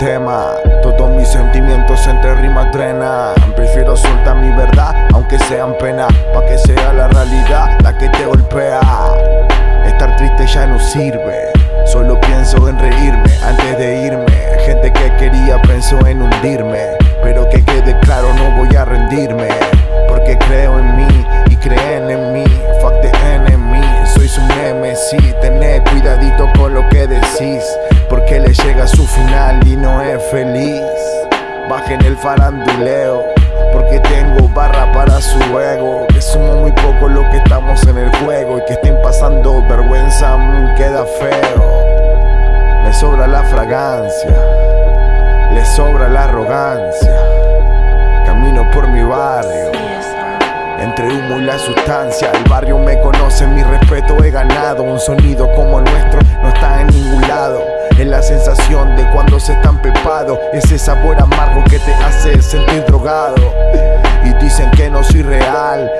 tema. Todos mis sentimientos entre rimas drenan. Prefiero soltar mi verdad aunque sean pena Pa' que sea la realidad la que te golpea. Estar triste ya no sirve. Solo pienso en reírme antes de irme. Gente que quería pensó en hundirme Pero que quede claro no voy a rendirme. Porque creo en mí y creen en mí. Fuck the enemy, soy su Tened faranduleo porque tengo barra para su ego Que somos muy pocos los que estamos en el juego Y que estén pasando vergüenza mm, queda feo. Me sobra la fragancia Le sobra la arrogancia. Camino por mi barrio entre humo y la sustancia. El barrio me conoce, mi respeto he ganado. Un sonido como el nuestro no está en ningún lado. Es la sensación de cuando se está empepado Ese sabor amargo que te hace sentir drogado. Y dicen que no soy real